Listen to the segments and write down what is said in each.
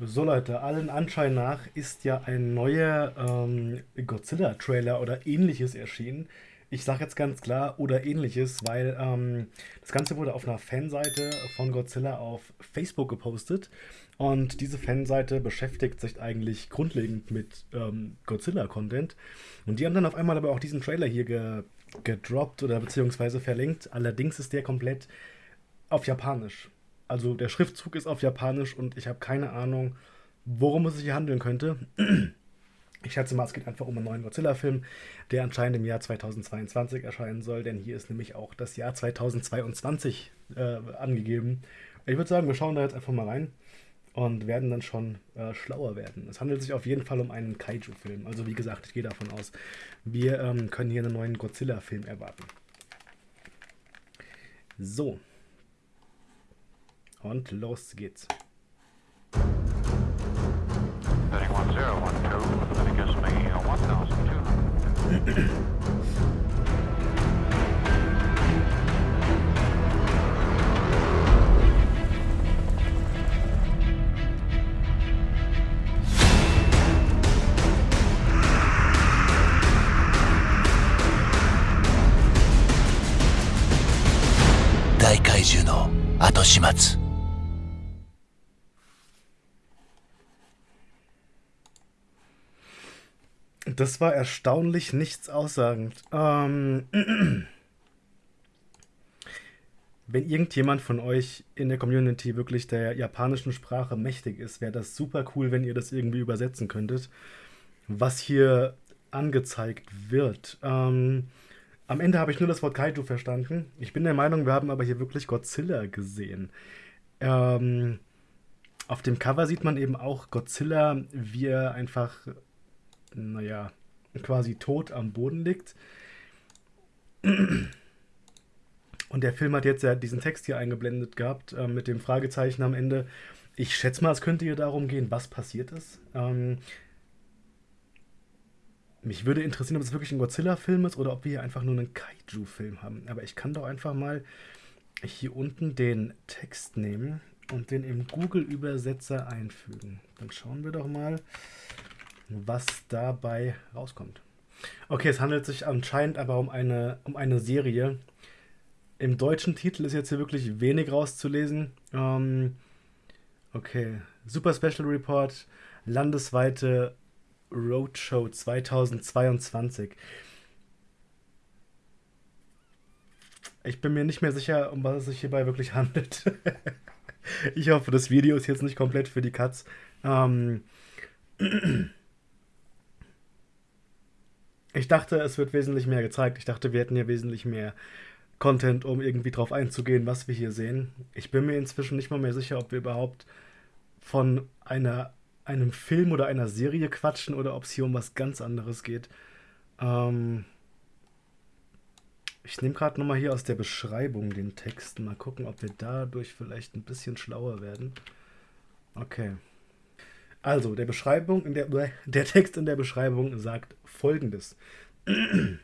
So Leute, allen Anschein nach ist ja ein neuer ähm, Godzilla-Trailer oder ähnliches erschienen. Ich sage jetzt ganz klar oder ähnliches, weil ähm, das Ganze wurde auf einer Fanseite von Godzilla auf Facebook gepostet. Und diese Fanseite beschäftigt sich eigentlich grundlegend mit ähm, Godzilla-Content. Und die haben dann auf einmal aber auch diesen Trailer hier ge gedroppt oder beziehungsweise verlinkt. Allerdings ist der komplett auf Japanisch. Also der Schriftzug ist auf Japanisch und ich habe keine Ahnung, worum es sich hier handeln könnte. Ich schätze mal, es geht einfach um einen neuen Godzilla-Film, der anscheinend im Jahr 2022 erscheinen soll, denn hier ist nämlich auch das Jahr 2022 äh, angegeben. Ich würde sagen, wir schauen da jetzt einfach mal rein und werden dann schon äh, schlauer werden. Es handelt sich auf jeden Fall um einen Kaiju-Film. Also wie gesagt, ich gehe davon aus, wir ähm, können hier einen neuen Godzilla-Film erwarten. So, und los geht's. 大怪獣の後始末 Das war erstaunlich nichts aussagend. Ähm, wenn irgendjemand von euch in der Community wirklich der japanischen Sprache mächtig ist, wäre das super cool, wenn ihr das irgendwie übersetzen könntet, was hier angezeigt wird. Ähm, am Ende habe ich nur das Wort Kaiju verstanden. Ich bin der Meinung, wir haben aber hier wirklich Godzilla gesehen. Ähm, auf dem Cover sieht man eben auch Godzilla, wie er einfach naja, quasi tot am Boden liegt. Und der Film hat jetzt ja diesen Text hier eingeblendet gehabt, äh, mit dem Fragezeichen am Ende. Ich schätze mal, es könnte hier darum gehen, was passiert ist. Ähm, mich würde interessieren, ob es wirklich ein Godzilla-Film ist oder ob wir hier einfach nur einen Kaiju-Film haben. Aber ich kann doch einfach mal hier unten den Text nehmen und den im Google-Übersetzer einfügen. Dann schauen wir doch mal, was dabei rauskommt. Okay, es handelt sich anscheinend aber um eine, um eine Serie. Im deutschen Titel ist jetzt hier wirklich wenig rauszulesen. Ähm, okay, Super Special Report, landesweite Roadshow 2022. Ich bin mir nicht mehr sicher, um was es sich hierbei wirklich handelt. ich hoffe, das Video ist jetzt nicht komplett für die Cuts. Ähm, ich dachte, es wird wesentlich mehr gezeigt. Ich dachte, wir hätten hier wesentlich mehr Content, um irgendwie drauf einzugehen, was wir hier sehen. Ich bin mir inzwischen nicht mal mehr sicher, ob wir überhaupt von einer, einem Film oder einer Serie quatschen oder ob es hier um was ganz anderes geht. Ähm ich nehme gerade nochmal hier aus der Beschreibung den Text. Mal gucken, ob wir dadurch vielleicht ein bisschen schlauer werden. Okay. Also, der Beschreibung, in der, der Text in der Beschreibung sagt folgendes.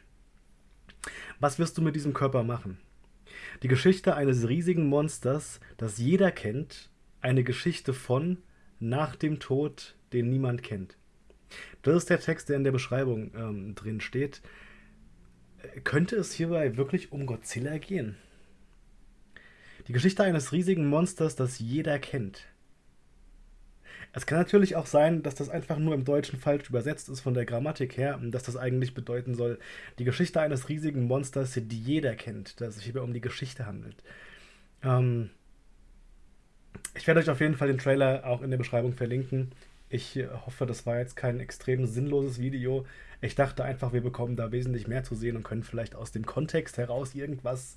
Was wirst du mit diesem Körper machen? Die Geschichte eines riesigen Monsters, das jeder kennt, eine Geschichte von nach dem Tod, den niemand kennt. Das ist der Text, der in der Beschreibung ähm, drin steht. Könnte es hierbei wirklich um Godzilla gehen? Die Geschichte eines riesigen Monsters, das jeder kennt. Es kann natürlich auch sein, dass das einfach nur im Deutschen falsch übersetzt ist von der Grammatik her dass das eigentlich bedeuten soll, die Geschichte eines riesigen Monsters, die jeder kennt, dass es sich hierbei um die Geschichte handelt. Ähm ich werde euch auf jeden Fall den Trailer auch in der Beschreibung verlinken. Ich hoffe, das war jetzt kein extrem sinnloses Video. Ich dachte einfach, wir bekommen da wesentlich mehr zu sehen und können vielleicht aus dem Kontext heraus irgendwas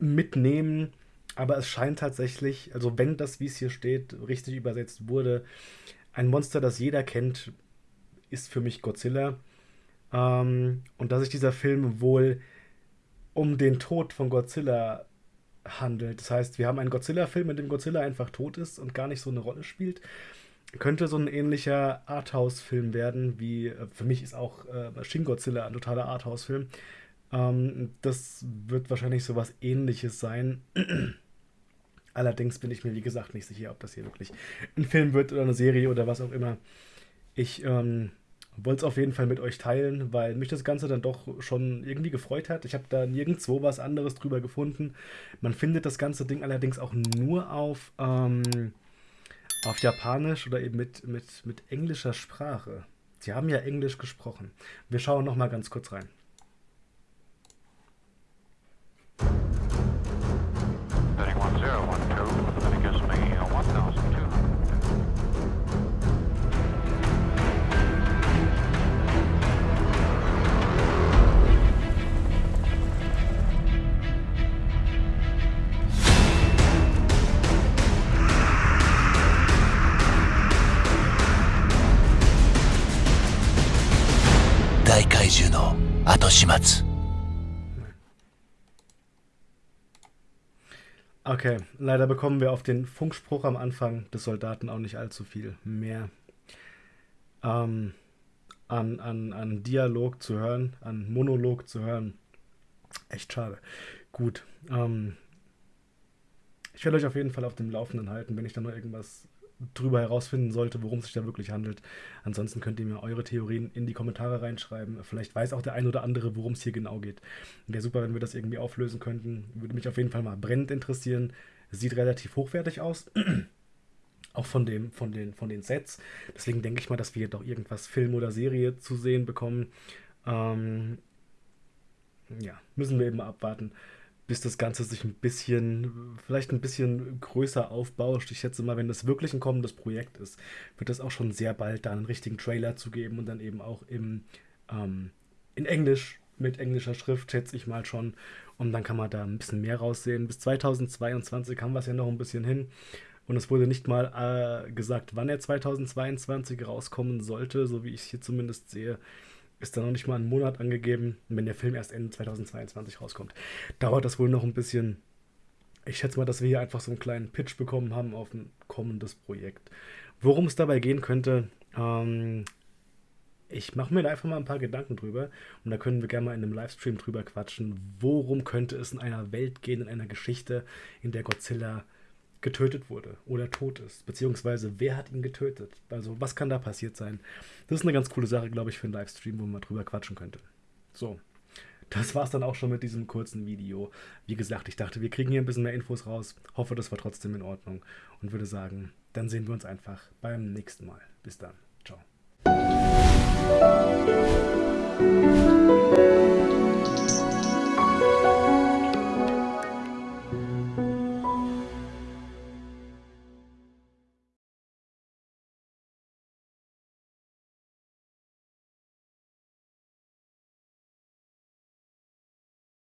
mitnehmen aber es scheint tatsächlich, also wenn das, wie es hier steht, richtig übersetzt wurde, ein Monster, das jeder kennt, ist für mich Godzilla. Ähm, und dass sich dieser Film wohl um den Tod von Godzilla handelt. Das heißt, wir haben einen Godzilla-Film, in dem Godzilla einfach tot ist und gar nicht so eine Rolle spielt. Könnte so ein ähnlicher Arthouse-Film werden, wie äh, für mich ist auch äh, Shin Godzilla ein totaler Arthouse-Film. Ähm, das wird wahrscheinlich so was ähnliches sein. Allerdings bin ich mir, wie gesagt, nicht sicher, ob das hier wirklich ein Film wird oder eine Serie oder was auch immer. Ich ähm, wollte es auf jeden Fall mit euch teilen, weil mich das Ganze dann doch schon irgendwie gefreut hat. Ich habe da nirgendwo was anderes drüber gefunden. Man findet das ganze Ding allerdings auch nur auf, ähm, auf Japanisch oder eben mit, mit, mit englischer Sprache. Sie haben ja Englisch gesprochen. Wir schauen noch mal ganz kurz rein. 後始末 Okay, leider bekommen wir auf den Funkspruch am Anfang des Soldaten auch nicht allzu viel mehr ähm, an, an, an Dialog zu hören, an Monolog zu hören. Echt schade. Gut. Ähm, ich werde euch auf jeden Fall auf dem Laufenden halten, wenn ich da noch irgendwas drüber herausfinden sollte, worum es sich da wirklich handelt. Ansonsten könnt ihr mir eure Theorien in die Kommentare reinschreiben. Vielleicht weiß auch der ein oder andere, worum es hier genau geht. Wäre super, wenn wir das irgendwie auflösen könnten. Würde mich auf jeden Fall mal brennend interessieren. Sieht relativ hochwertig aus. auch von, dem, von, den, von den Sets. Deswegen denke ich mal, dass wir doch irgendwas Film oder Serie zu sehen bekommen. Ähm, ja, müssen wir eben abwarten bis das Ganze sich ein bisschen, vielleicht ein bisschen größer aufbauscht. Ich schätze mal, wenn das wirklich ein kommendes Projekt ist, wird es auch schon sehr bald da einen richtigen Trailer zu geben und dann eben auch im, ähm, in Englisch mit englischer Schrift, schätze ich mal schon. Und dann kann man da ein bisschen mehr raussehen. Bis 2022 haben wir es ja noch ein bisschen hin. Und es wurde nicht mal äh, gesagt, wann er 2022 rauskommen sollte, so wie ich es hier zumindest sehe ist da noch nicht mal ein Monat angegeben, wenn der Film erst Ende 2022 rauskommt. Dauert das wohl noch ein bisschen. Ich schätze mal, dass wir hier einfach so einen kleinen Pitch bekommen haben auf ein kommendes Projekt. Worum es dabei gehen könnte, ähm, ich mache mir da einfach mal ein paar Gedanken drüber und da können wir gerne mal in einem Livestream drüber quatschen. Worum könnte es in einer Welt gehen, in einer Geschichte, in der Godzilla getötet wurde oder tot ist, beziehungsweise wer hat ihn getötet? Also was kann da passiert sein? Das ist eine ganz coole Sache, glaube ich, für einen Livestream, wo man drüber quatschen könnte. So, das war es dann auch schon mit diesem kurzen Video. Wie gesagt, ich dachte, wir kriegen hier ein bisschen mehr Infos raus. Hoffe, das war trotzdem in Ordnung und würde sagen, dann sehen wir uns einfach beim nächsten Mal. Bis dann. Ciao.